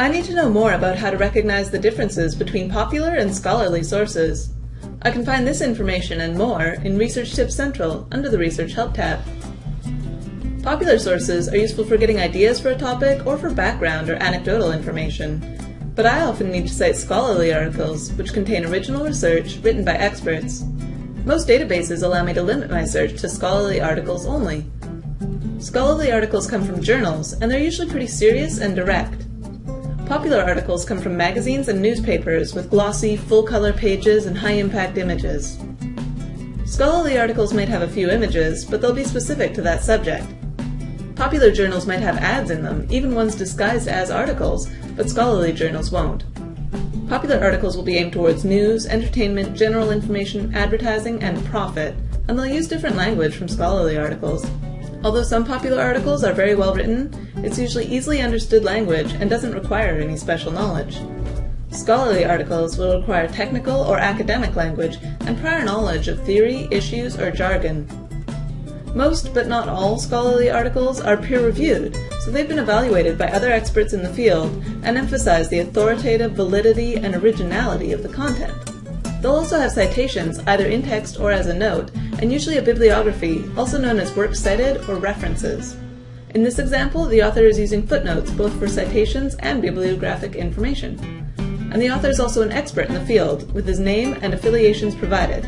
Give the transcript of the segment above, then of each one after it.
I need to know more about how to recognize the differences between popular and scholarly sources. I can find this information and more in Research Tips Central under the Research Help tab. Popular sources are useful for getting ideas for a topic or for background or anecdotal information. But I often need to cite scholarly articles, which contain original research written by experts. Most databases allow me to limit my search to scholarly articles only. Scholarly articles come from journals, and they're usually pretty serious and direct. Popular articles come from magazines and newspapers with glossy, full-color pages and high-impact images. Scholarly articles might have a few images, but they'll be specific to that subject. Popular journals might have ads in them, even ones disguised as articles, but scholarly journals won't. Popular articles will be aimed towards news, entertainment, general information, advertising, and profit, and they'll use different language from scholarly articles. Although some popular articles are very well written, it's usually easily understood language and doesn't require any special knowledge. Scholarly articles will require technical or academic language and prior knowledge of theory, issues, or jargon. Most, but not all, scholarly articles are peer-reviewed, so they've been evaluated by other experts in the field and emphasize the authoritative validity and originality of the content. They'll also have citations, either in text or as a note, and usually a bibliography, also known as works cited or references. In this example, the author is using footnotes both for citations and bibliographic information. And the author is also an expert in the field, with his name and affiliations provided.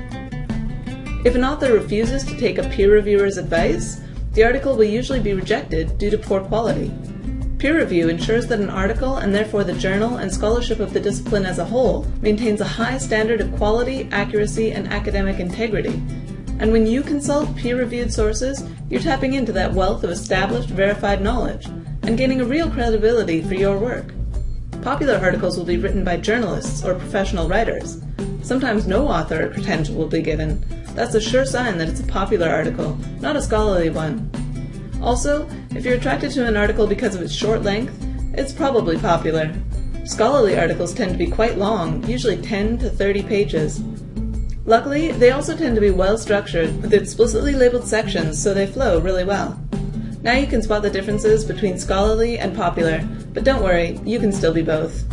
If an author refuses to take a peer reviewer's advice, the article will usually be rejected due to poor quality. Peer review ensures that an article, and therefore the journal and scholarship of the discipline as a whole, maintains a high standard of quality, accuracy, and academic integrity. And when you consult peer-reviewed sources, you're tapping into that wealth of established, verified knowledge, and gaining a real credibility for your work. Popular articles will be written by journalists or professional writers. Sometimes no author or credential will be given. That's a sure sign that it's a popular article, not a scholarly one. Also, if you're attracted to an article because of its short length, it's probably popular. Scholarly articles tend to be quite long, usually 10 to 30 pages. Luckily, they also tend to be well structured, with explicitly labeled sections so they flow really well. Now you can spot the differences between scholarly and popular, but don't worry, you can still be both.